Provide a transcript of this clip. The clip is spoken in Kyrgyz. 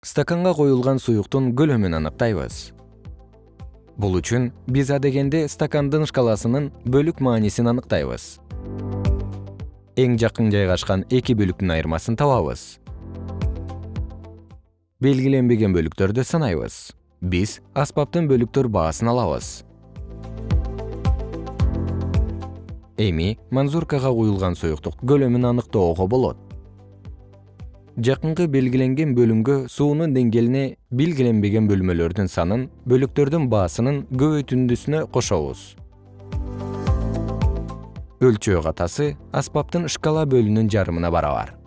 стаканга коюлган суюктун көлөмүн аныктайбыз. Бул үчүн биз адегенде стакандын шкаласынын бөлүк маанисин аныктайбыз. Эң жакын жайгашкан эки бөлүктүн айырмасын табабыз. Белгиленбеген бөлүктөрдү санайбыз. Биз аспаптын бөлүктөр баасын алабыз. Эми манзуркага куюлган суюктук көлөмүн аныктоого болот жакынкы белгиленген бөлүмгө суунун деңгээлине белгиленбеген бөлмөлөрдүн санын бөлүктөрдүн баасынын көбөйтүндүсүнө кошобуз. Өлчөө катасы аспаптын шкала бөлүнүн жарымына барабар